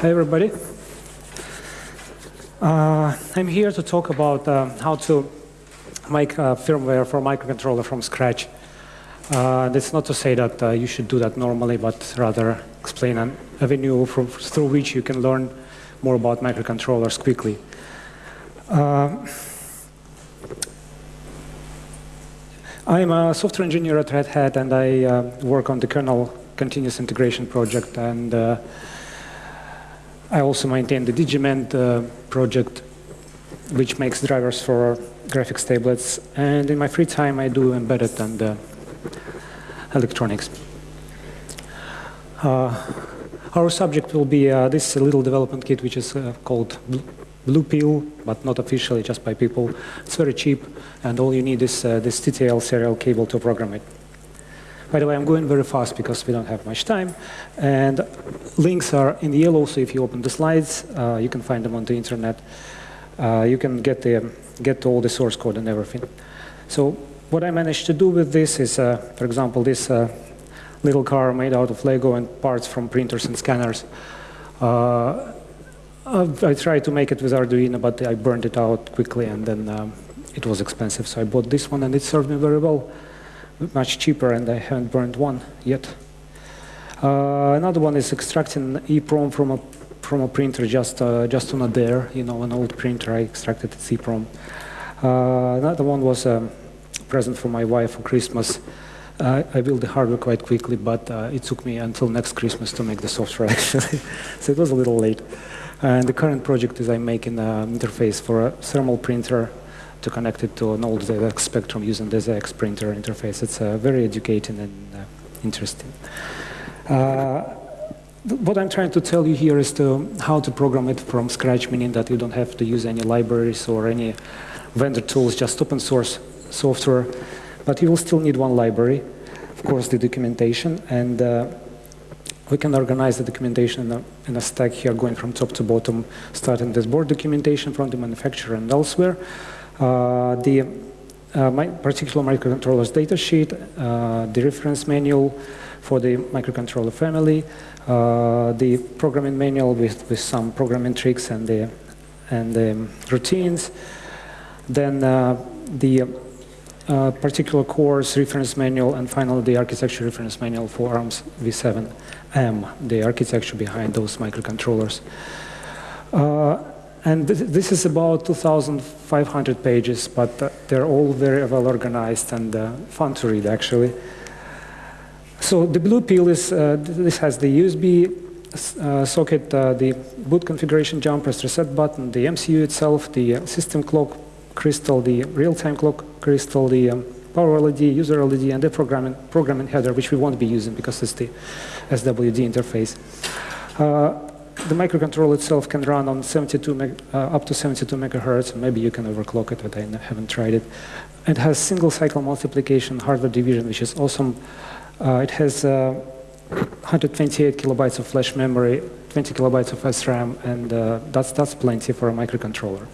Hi, everybody. Uh, I'm here to talk about uh, how to make firmware for microcontroller from scratch. Uh, that's not to say that uh, you should do that normally, but rather explain an avenue from, through which you can learn more about microcontrollers quickly. Uh, I'm a software engineer at Red Hat, and I uh, work on the kernel continuous integration project. And I also maintain the DIGImend uh, project, which makes drivers for graphics tablets. And in my free time, I do embedded and uh, electronics. Uh, our subject will be uh, this little development kit, which is called Blue Pill, but not officially, just by people. It's very cheap, and all you need is uh, this TTL serial cable to program it. By the way, I'm going very fast because we don't have much time. And links are in the yellow, so if you open the slides, uh, you can find them on the internet. Uh, you can get, the, get all the source code and everything. So what I managed to do with this is, uh, for example, this uh, little car made out of Lego and parts from printers and scanners. Uh, I tried to make it with Arduino, but I burned it out quickly, and then um, it was expensive. So I bought this one, and it served me very well, much cheaper, and I haven't burned one yet. Uh, another one is extracting EEPROM from a from a printer just uh, just on a dare, you know, an old printer. I extracted its EEPROM. Uh, another one was a present for my wife for Christmas. Uh, I built the hardware quite quickly, but uh, it took me until next Christmas to make the software actually, so it was a little late. And the current project is I'm making an interface for a thermal printer to connect it to an old ZX Spectrum using the ZX printer interface. It's uh, very educating and uh, interesting. Uh, what I'm trying to tell you here is to how to program it from scratch, meaning that you don't have to use any libraries or any vendor tools, just open source software. But you will still need one library, of course, the documentation, and uh, we can organize the documentation in a, in a, stack here going from top to bottom, starting with board documentation from the manufacturer and elsewhere. Uh, the uh, particular microcontroller's datasheet, uh, the reference manual for the microcontroller family, the programming manual with, with some programming tricks and the, and the routines, then the uh, particular course reference manual, and finally the architecture reference manual for ARMS v7M, the architecture behind those microcontrollers. Uh, and th this is about 2,500 pages, but uh, they're all very well organized and uh, fun to read, actually. So the blue pill is, uh, this has the USB uh, socket, the boot configuration jumper, reset button, the MCU itself, the system clock crystal, the real-time clock crystal, the um, power LED, user LED, and the programming, programming header, which we won't be using because it's the SWD interface. The microcontroller itself can run on 72 uh, up to 72 megahertz. Maybe you can overclock it, but I haven't tried it. It has single cycle multiplication, hardware division, which is awesome. Uh, it has uh, 128 kilobytes of flash memory, 20 kilobytes of SRAM, and uh, that's, that's plenty for a microcontroller.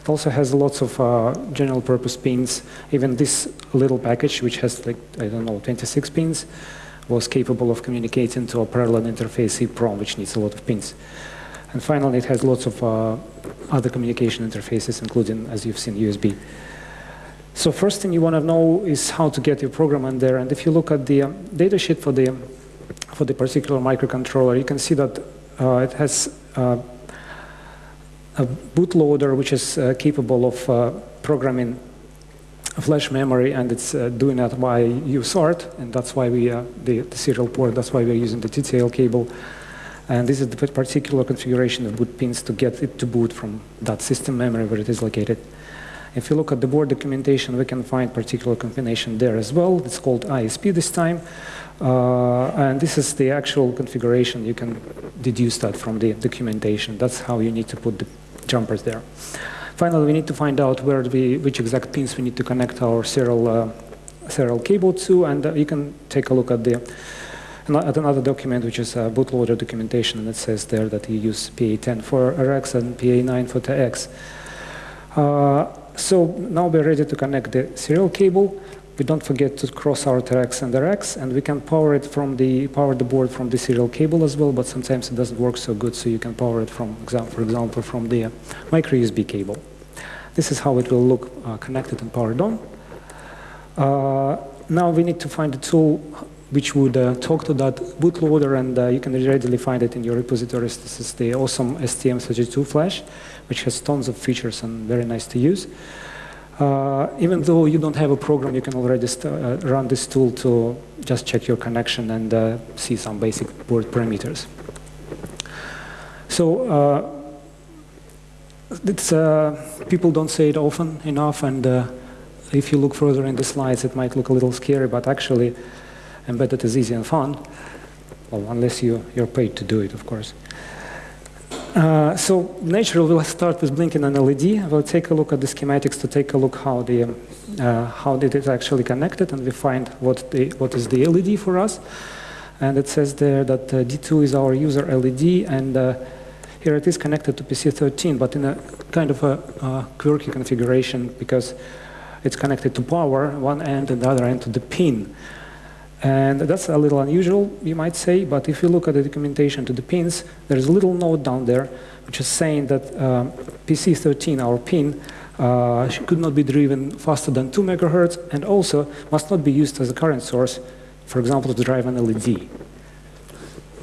It also has lots of uh, general purpose pins. Even this little package, which has like, I don't know, 26 pins, was capable of communicating to a parallel interface EEPROM, which needs a lot of pins. And finally, it has lots of uh, other communication interfaces, including, as you've seen, USB. So first thing you want to know is how to get your program in there. And if you look at the um, datasheet for the, for the particular microcontroller, you can see that uh, it has uh, a bootloader which is uh, capable of uh, programming flash memory and it's uh, doing that by USART and that's why we, uh, the, the, serial port, that's why we're using the TTL cable. And this is the particular configuration of boot pins to get it to boot from that system memory where it is located. If you look at the board documentation, we can find particular combination there as well. It's called ISP this time. Uh, and this is the actual configuration. You can deduce that from the documentation. That's how you need to put the jumpers there. Finally, we need to find out where we, which exact pins we need to connect our serial, uh, serial cable to, and uh, you can take a look at the at another document, which is a bootloader documentation, and it says there that you use PA10 for RX and PA9 for TX. Uh, so now we're ready to connect the serial cable. We don't forget to cross our TRX and RX, and we can power it from the power the board from the serial cable as well. But sometimes it doesn't work so good, so you can power it from, for example, from the micro USB cable. This is how it will look uh, connected and powered on. Uh, now we need to find a tool which would uh, talk to that bootloader, and uh, you can readily find it in your repositories. This is the awesome STM32 flash, which has tons of features and very nice to use. Uh, even though you don't have a program, you can already uh, run this tool to just check your connection and uh, see some basic board parameters. So uh, it's, people don't say it often enough, and if you look further in the slides, it might look a little scary, but actually embedded is easy and fun. Well, unless you, you're paid to do it, of course. Uh, so naturally, we'll start with blinking an LED. We'll take a look at the schematics to take a look how the uh, how it actually connected, and we find what the what is the LED for us. And it says there that uh, D2 is our user LED, and uh, here it is connected to PC13, but in a kind of a quirky configuration because it's connected to power one end and the other end to the pin. And that's a little unusual, you might say, but if you look at the documentation to the pins, there's a little note down there which is saying that um, PC13, our pin, uh, could not be driven faster than 2 megahertz and also must not be used as a current source, for example, to drive an LED.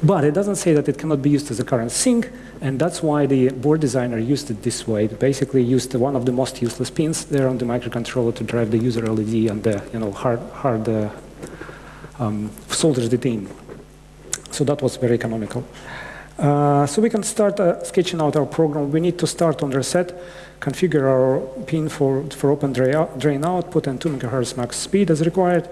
But it doesn't say that it cannot be used as a current sink, and that's why the board designer used it this way. Basically used one of the most useless pins there on the microcontroller to drive the user LED and the you know, hard, hard uh, um, soldiers detained. So that was very economical. Uh, so we can start uh, sketching out our program. We need to start on reset, configure our pin for, for open drain output and 2 megahertz max speed as required.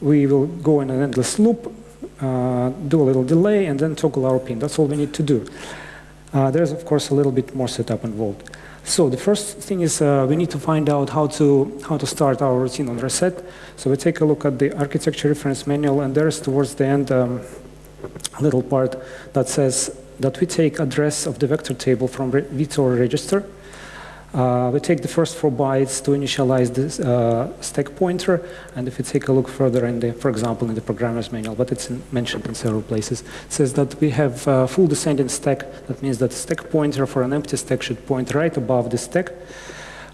We will go in an endless loop, uh, do a little delay, and then toggle our pin. That's all we need to do. Uh, there's, of course, a little bit more setup involved. So the first thing is uh, we need to find out how to, how to start our routine on reset. So we take a look at the architecture reference manual, and there's towards the end um, a little part that says that we take address of the vector table from VTOR register, uh, we take the first four bytes to initialize this uh, stack pointer, and if you take a look further in the, for example, in the programmer's manual, but it's in, mentioned in several places, says that we have uh, full descending stack. That means that stack pointer for an empty stack should point right above the stack.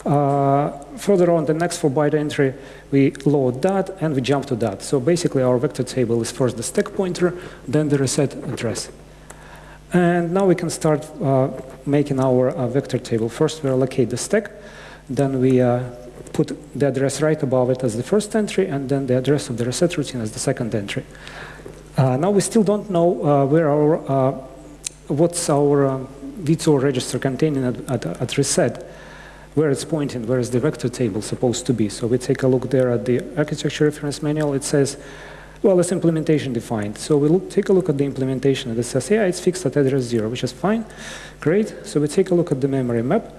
Uh, further on, the next four byte entry, we load that and we jump to that. So basically, our vector table is first the stack pointer, then the reset address. And now we can start uh, making our uh, vector table. First, we allocate the stack. Then we uh, put the address right above it as the first entry, and then the address of the reset routine as the second entry. Uh, now we still don't know uh, where our, uh, what's our VTOR register containing at, at, at reset where it's pointing, where is the vector table supposed to be. So we take a look there at the architecture reference manual. It says well, it's implementation defined. So we look, take a look at the implementation it says, yeah, it's fixed at address zero, which is fine. Great. So we take a look at the memory map.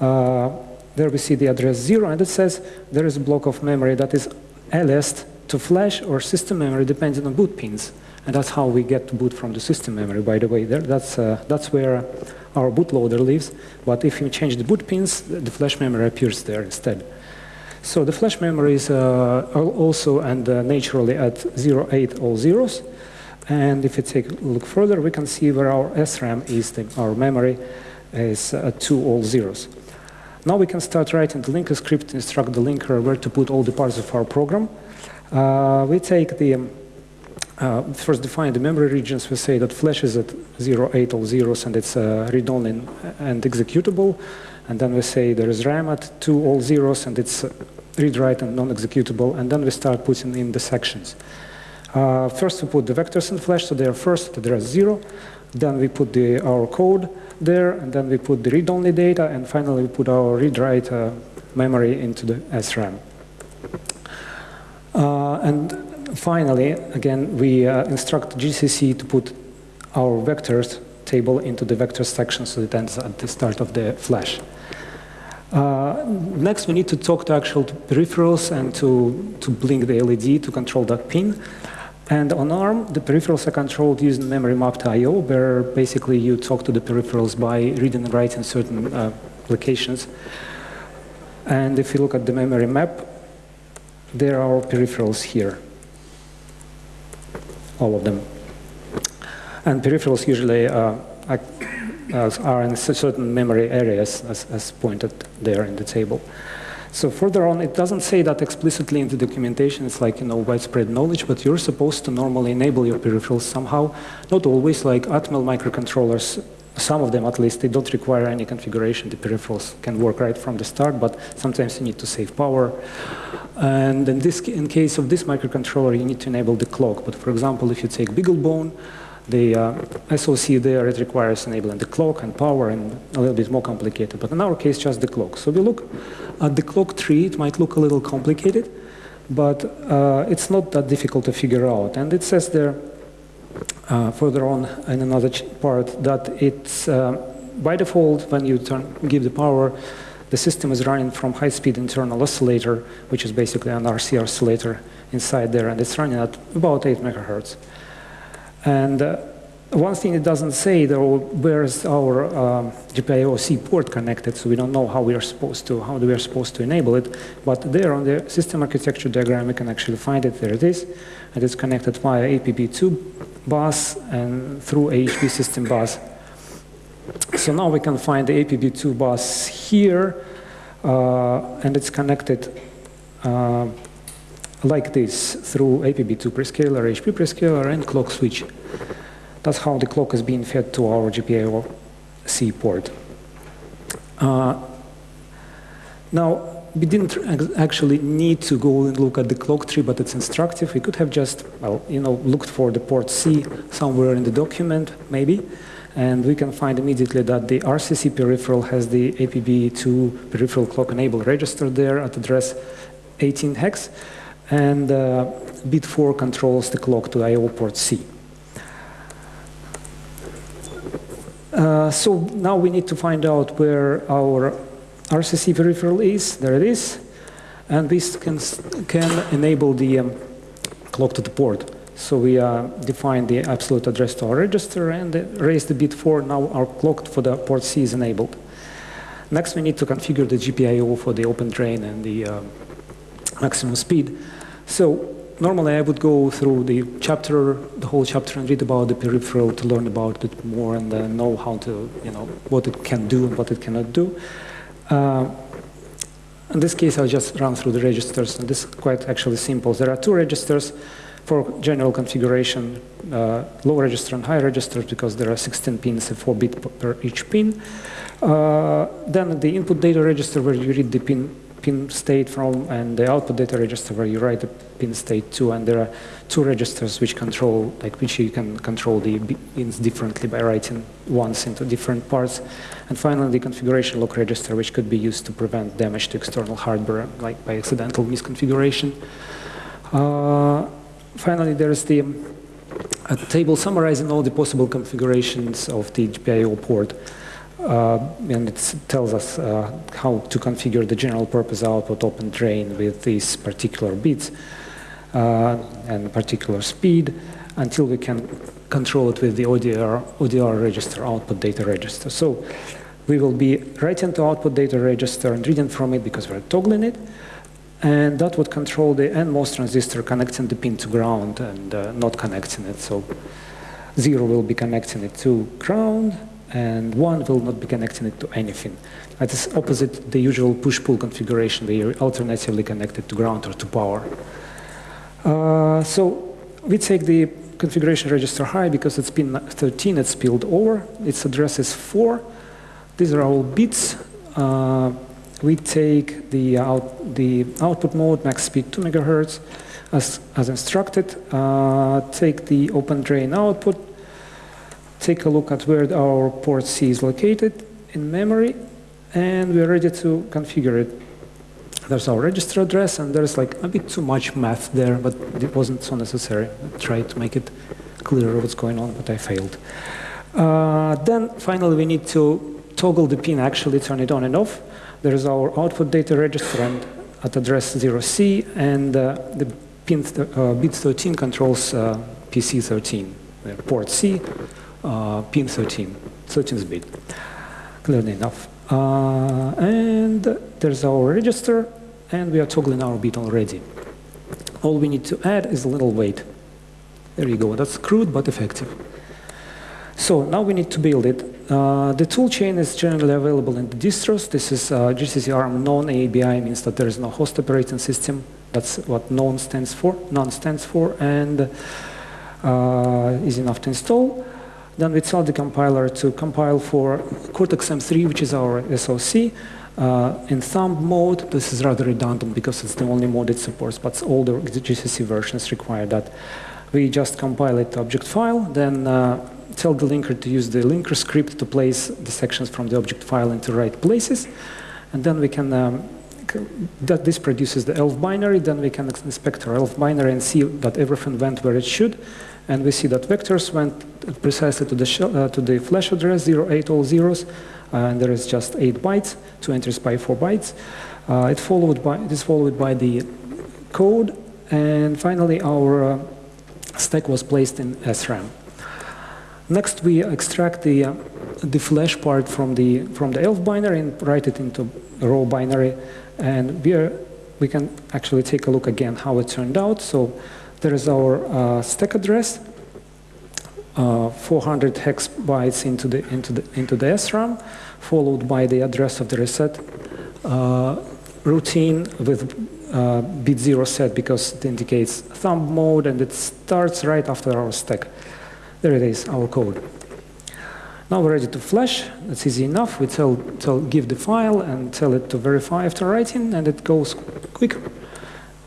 Uh, there we see the address zero and it says there is a block of memory that is aliased to flash or system memory depending on boot pins. And that's how we get to boot from the system memory, by the way. There, that's, uh, that's where our bootloader lives. But if you change the boot pins, the flash memory appears there instead. So the flash memory is uh, also and uh, naturally at 08 all zeros. And if you take a look further, we can see where our SRAM is, the, our memory is at two all zeros. Now we can start writing the linker script instruct the linker where to put all the parts of our program. Uh, we take the, um, uh, first define the memory regions. We say that flash is at 08 all zeros and it's uh, read-only and executable. And then we say there is RAM at two all zeros and it's read-write and non-executable, and then we start putting in the sections. Uh, first we put the vectors in flash, so they are first, they are zero. Then we put the, our code there, and then we put the read-only data, and finally we put our read-write uh, memory into the SRAM. Uh, and finally, again, we uh, instruct GCC to put our vectors table into the vectors section so it ends at the start of the flash. Uh, next, we need to talk to actual peripherals and to, to blink the LED to control that pin. And on ARM, the peripherals are controlled using memory mapped I.O., where basically you talk to the peripherals by reading and writing certain uh, applications. And if you look at the memory map, there are peripherals here, all of them. And peripherals usually uh, are in certain memory areas as, as pointed there in the table. So further on, it doesn't say that explicitly in the documentation. It's like, you know, widespread knowledge, but you're supposed to normally enable your peripherals somehow. Not always, like Atmel microcontrollers, some of them at least, they don't require any configuration. The peripherals can work right from the start, but sometimes you need to save power. And in, this, in case of this microcontroller, you need to enable the clock. But for example, if you take BeagleBone, the uh, SOC there, it requires enabling the clock and power and a little bit more complicated. But in our case, just the clock. So we look at the clock tree. It might look a little complicated, but uh, it's not that difficult to figure out. And it says there uh, further on in another part that it's uh, by default, when you turn, give the power, the system is running from high-speed internal oscillator, which is basically an RC oscillator inside there, and it's running at about 8 megahertz. And uh, one thing it doesn't say, though, where's our um, GPIO-C port connected, so we don't know how we are supposed to, how we are supposed to enable it. But there on the system architecture diagram, we can actually find it. There it is. And it's connected via APB2 bus and through AHB system bus. So now we can find the APB2 bus here, uh, and it's connected uh, like this through APB2 prescaler, HP prescaler, and clock switch. That's how the clock is being fed to our GPIO C port. Uh, now, we didn't actually need to go and look at the clock tree, but it's instructive. We could have just, well, you know, looked for the port C somewhere in the document, maybe, and we can find immediately that the RCC peripheral has the APB2 peripheral clock enable register there at address 18 hex and uh, bit 4 controls the clock to I.O. port C. Uh, so now we need to find out where our RCC peripheral is. There it is. And this can, can enable the um, clock to the port. So we uh, define the absolute address to our register and raise the bit 4. Now our clock for the port C is enabled. Next, we need to configure the GPIO for the open drain and the uh, maximum speed. So normally I would go through the chapter, the whole chapter, and read about the peripheral to learn about it more and uh, know how to, you know, what it can do and what it cannot do. Uh, in this case, I'll just run through the registers, and this is quite actually simple. There are two registers for general configuration, uh, low register and high register, because there are 16 pins, and 4 bit per each pin. Uh, then the input data register, where you read the pin pin state from and the output data register where you write the pin state to and there are two registers which control like which you can control the pins differently by writing ones into different parts. And finally the configuration lock register which could be used to prevent damage to external hardware like by accidental misconfiguration. Uh, finally there's the a table summarizing all the possible configurations of the GPIO port and it tells us uh, how to configure the general purpose output open drain with these particular bits uh, and particular speed until we can control it with the ODR, ODR register, output data register. So we will be writing to output data register and reading from it because we're toggling it. And that would control the NMOS transistor connecting the pin to ground and uh, not connecting it. So zero will be connecting it to ground and one will not be connecting it to anything. That is opposite the usual push-pull configuration where you're alternatively connected to ground or to power. Uh, so we take the configuration register high because it's pin 13, it's spilled over. Its address is 4. These are all bits. Uh, we take the, out, the output mode, max speed 2 megahertz, as, as instructed. Uh, take the open drain output, take a look at where our port C is located in memory, and we're ready to configure it. There's our register address, and there's like a bit too much math there, but it wasn't so necessary. I tried to make it clearer what's going on, but I failed. Uh, then finally, we need to toggle the pin, actually turn it on and off. There's our output data register and at address 0C, and uh, the pin uh, bit 13 controls uh, PC 13, port C, uh, pin 13, 13th bit, clearly enough. Uh, and there's our register, and we are toggling our bit already. All we need to add is a little wait. There you go. That's crude but effective. So now we need to build it. Uh, the toolchain is generally available in the distros. This is uh, GCC ARM none-eabi means that there is no host operating system. That's what non stands for. Non stands for, and uh, is enough to install. Then we tell the compiler to compile for Cortex-M3, which is our SoC. Uh, in thumb mode, this is rather redundant because it's the only mode it supports, but all the GCC versions require that. We just compile it to object file, then uh, tell the linker to use the linker script to place the sections from the object file into right places. And then we can, um, that this produces the ELF binary, then we can inspect our ELF binary and see that everything went where it should. And we see that vectors went precisely to the, uh, to the flash address, 08 all zeros, uh, and there is just 8 bytes, 2 entries by 4 bytes. Uh, it, followed by, it is followed by the code, and finally our uh, stack was placed in SRAM. Next, we extract the, uh, the flash part from the, from the ELF binary and write it into raw binary. And we, are, we can actually take a look again how it turned out. So there is our uh, stack address, uh, 400 hex bytes into the, into, the, into the SRAM, followed by the address of the reset uh, routine with uh, bit zero set because it indicates thumb mode and it starts right after our stack. There it is, our code. Now we're ready to flash. That's easy enough. We tell, tell, give the file and tell it to verify after writing, and it goes quicker.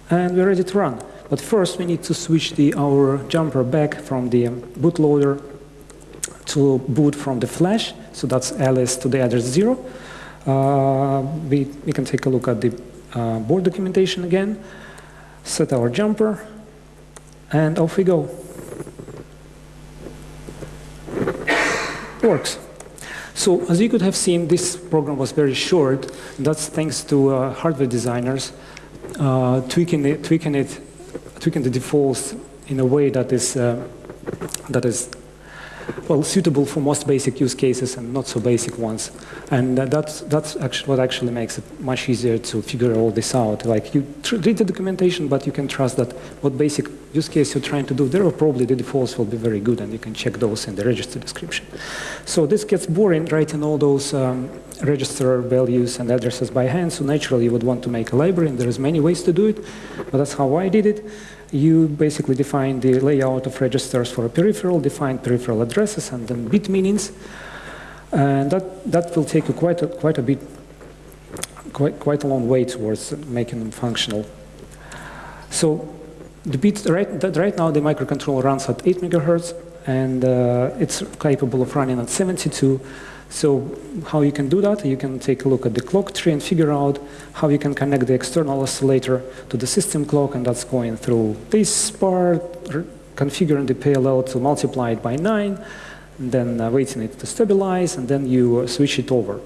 And we're ready to run. But first, we need to switch the, our jumper back from the bootloader to boot from the flash. So that's ls to the address zero. Uh, we, we can take a look at the uh, board documentation again, set our jumper, and off we go. works. So as you could have seen, this program was very short. That's thanks to uh, hardware designers uh, tweaking it, tweaking it, tweaking the defaults in a way that is uh, that is well, suitable for most basic use cases and not so basic ones. And uh, that's, that's actually what actually makes it much easier to figure all this out. Like you read the documentation, but you can trust that what basic use case you're trying to do, there are probably the defaults will be very good and you can check those in the register description. So this gets boring writing all those um, register values and addresses by hand. So naturally you would want to make a library and there's many ways to do it, but that's how I did it you basically define the layout of registers for a peripheral, define peripheral addresses and then bit meanings. And that, that will take you quite a, quite a bit, quite, quite a long way towards making them functional. So the bit, right, right now the microcontroller runs at 8 megahertz and uh, it's capable of running at 72. So how you can do that, you can take a look at the clock tree and figure out how you can connect the external oscillator to the system clock, and that's going through this part, configuring the PLL to multiply it by 9, then uh, waiting it to stabilize, and then you uh, switch it over,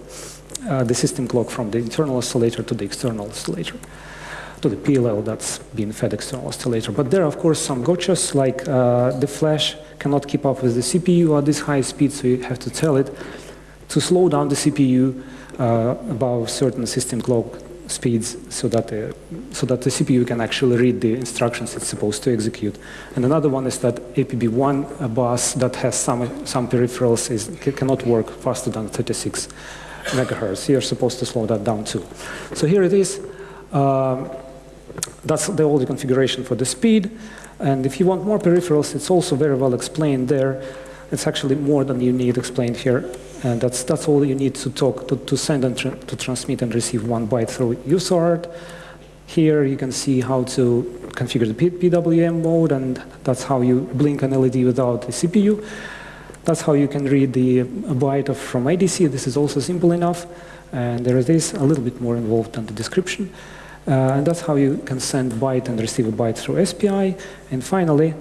uh, the system clock from the internal oscillator to the external oscillator to the PLL that's being fed external oscillator. But there are, of course, some gotchas, like uh, the flash cannot keep up with the CPU at this high speed, so you have to tell it to slow down the CPU uh, above certain system clock speeds so that, uh, so that the CPU can actually read the instructions it's supposed to execute. And another one is that APB1 a bus that has some, some peripherals is, cannot work faster than 36 megahertz. You're supposed to slow that down too. So here it is. Um, that's the old configuration for the speed. And if you want more peripherals, it's also very well explained there. It's actually more than you need explained here. And that's, that's all you need to talk, to, to send and tra to transmit and receive one byte through USART. Here you can see how to configure the P PWM mode, and that's how you blink an LED without the CPU. That's how you can read the byte of, from ADC. This is also simple enough. And there is a little bit more involved than the description. Uh, and that's how you can send byte and receive a byte through SPI. And finally,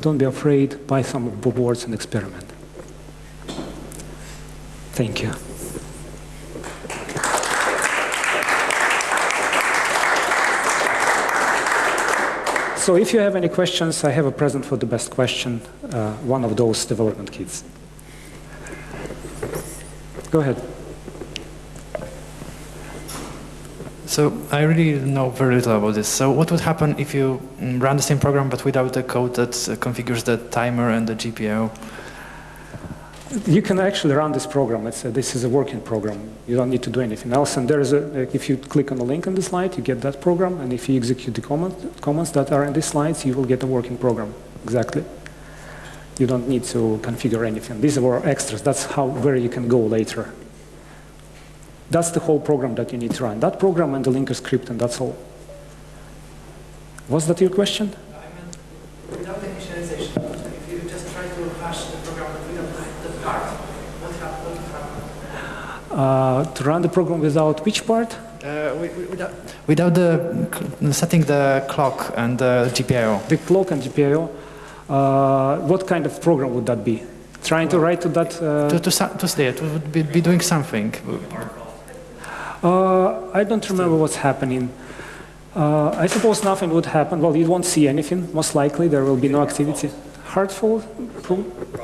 don't be afraid, buy some of boards and experiment. Thank you. So if you have any questions, I have a present for the best question, uh, one of those development kits. Go ahead. So I really know very little about this. So what would happen if you mm, run the same program but without the code that uh, configures the timer and the GPIO? You can actually run this program. Let's say this is a working program. You don't need to do anything else. And there is a, if you click on the link on the slide, you get that program. And if you execute the comment, comments that are in these slides, you will get a working program. Exactly. You don't need to configure anything. These are extras. That's how where you can go later. That's the whole program that you need to run. That program and the linker script, and that's all. Was that your question? I meant without the initialization, if you just try to hash the program without the part, what happens? Uh, to run the program without which part? Uh, without, without the setting the clock and the GPIO. The clock and GPIO. Uh, what kind of program would that be? Trying to write to that? Uh, to, to, to stay, to be, be doing something. Uh, I don't remember what's happening. Uh, I suppose nothing would happen. Well, you won't see anything, most likely. There will be no activity. Hurtful? Pro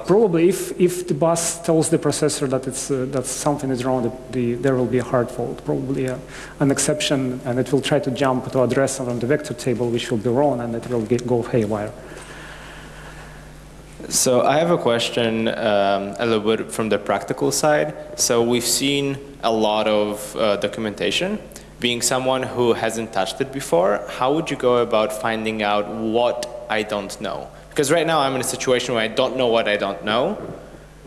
probably. If, if the bus tells the processor that, it's, uh, that something is wrong, the, the, there will be a hard fault, probably a, an exception, and it will try to jump to address on the vector table, which will be wrong, and it will get, go haywire. So I have a question um, a little bit from the practical side. So we've seen a lot of uh, documentation. Being someone who hasn't touched it before, how would you go about finding out what I don't know? Because right now I'm in a situation where I don't know what I don't know,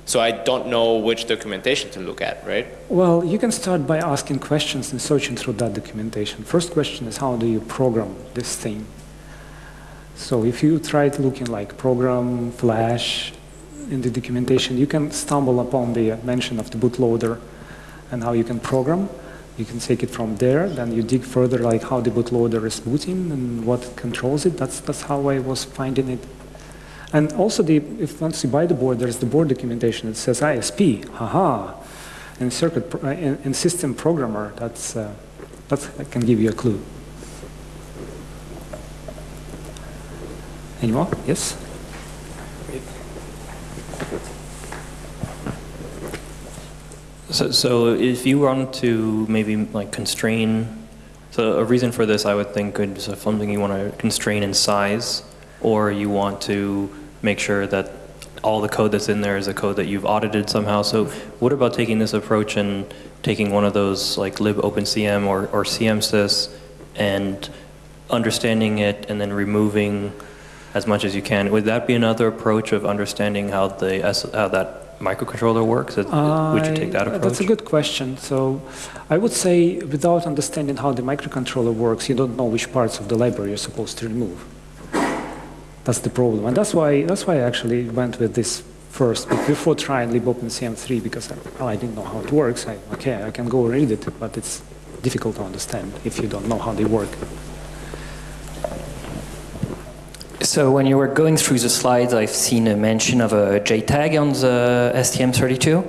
so I don't know which documentation to look at, right? Well, you can start by asking questions and searching through that documentation. First question is how do you program this thing? So if you try looking like program, flash, in the documentation, you can stumble upon the mention of the bootloader and how you can program. You can take it from there, then you dig further like how the bootloader is booting and what controls it. That's, that's how I was finding it. And also, the, if once you buy the board, there's the board documentation. It says ISP, haha, and circuit, and, and system programmer. That's, uh, that can give you a clue. Any more? Yes? So, so if you want to maybe like constrain, so a reason for this I would think is something you want to constrain in size, or you want to make sure that all the code that's in there is a code that you've audited somehow. So what about taking this approach and taking one of those like libopencm or, or CMSIS and understanding it and then removing as much as you can. Would that be another approach of understanding how the how that microcontroller works? Would you take that approach? That's a good question. So I would say without understanding how the microcontroller works, you don't know which parts of the library you're supposed to remove. That's the problem. And that's why, that's why I actually went with this first, before trying libopencm3, because I, well, I didn't know how it works. I, okay, I can go read it, but it's difficult to understand if you don't know how they work. So when you were going through the slides, I've seen a mention of a JTAG on the STM32,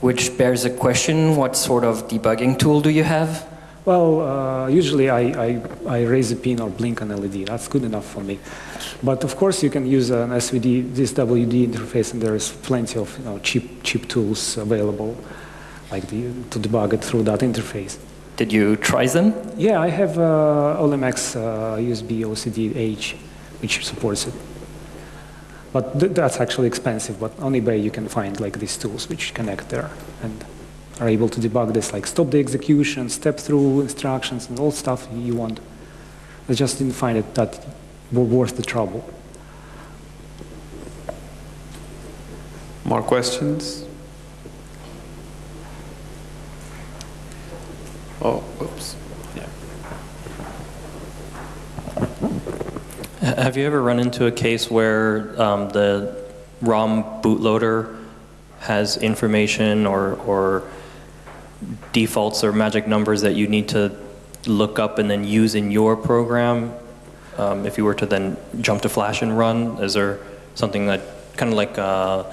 which bears a question, what sort of debugging tool do you have? Well, uh, usually I, I, I, raise a pin or blink an LED. That's good enough for me. But of course you can use an SVD, this WD interface, and there is plenty of you know, cheap, cheap tools available like the, to debug it through that interface. Did you try them? Yeah, I have uh, Olimex uh, USB OCD H which supports it. But th that's actually expensive, but on eBay you can find like these tools which connect there and are able to debug this, like stop the execution, step through instructions and all stuff you want. I just didn't find it that worth the trouble. More questions? Oh, oops. Have you ever run into a case where um, the ROM bootloader has information or, or defaults or magic numbers that you need to look up and then use in your program um, if you were to then jump to Flash and run? Is there something that kind of like uh,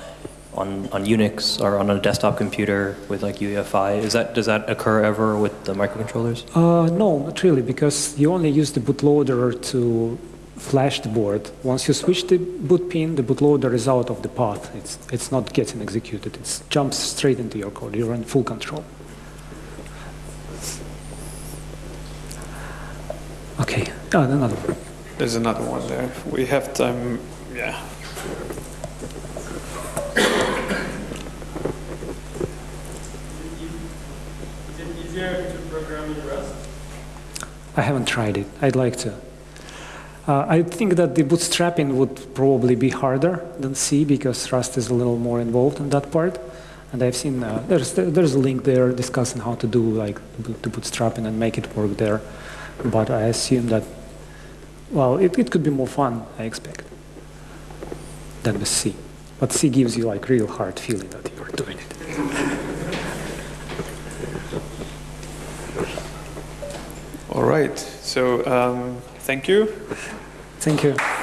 on, on Unix or on a desktop computer with like UEFI? Is that, does that occur ever with the microcontrollers? Uh, no, not really, because you only use the bootloader to flash the board. Once you switch the boot pin, the bootloader is out of the path. It's, it's not getting executed. It jumps straight into your code. You're in full control. Okay, oh, another one. There's another one there. We have time, yeah. Is it easier to program in Rust? I haven't tried it. I'd like to. Uh, I think that the bootstrapping would probably be harder than C because Rust is a little more involved in that part. And I've seen uh, there's there's a link there discussing how to do like the bootstrapping and make it work there. But I assume that well, it, it could be more fun. I expect than with C. But C gives you like real hard feeling that you're doing it. All right. So um, thank you. Thank you.